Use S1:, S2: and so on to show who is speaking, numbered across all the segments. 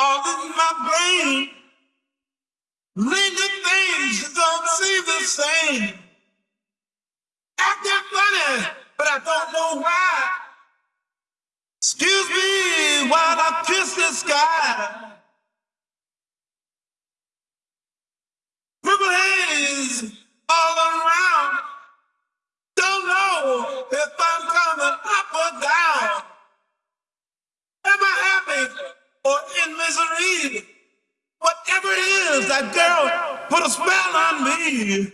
S1: all in my brain. Linking things don't seem the same. Acting funny, but I don't know why. Excuse me while I kiss the sky. Purple haze all around. Don't know if I'm coming up or down. Am I happy or in misery? Whatever it is, that girl put a spell on me.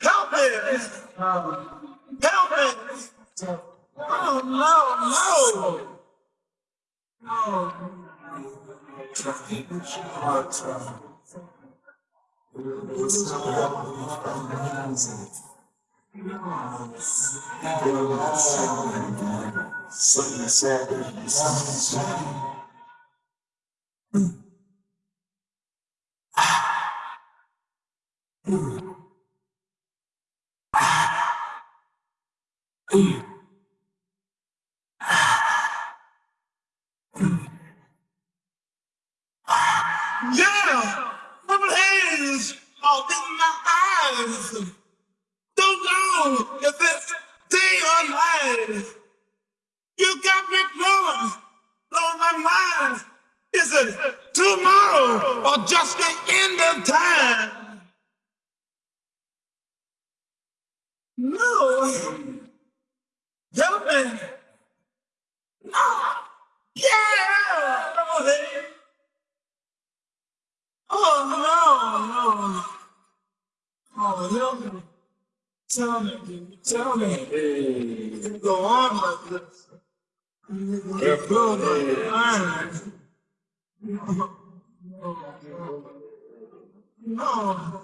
S1: Help me! Help me! Oh no, no! Yeah! Purple haze all in my eyes. Don't know if it's day or night. You got me blowing, blowing my mind. Is tomorrow or just the end of time? No. Me. No. Yeah. Haze. Oh no, no. Oh, help me. Tell me, tell me. Hey. Go on like this. Get blown on No, no, no.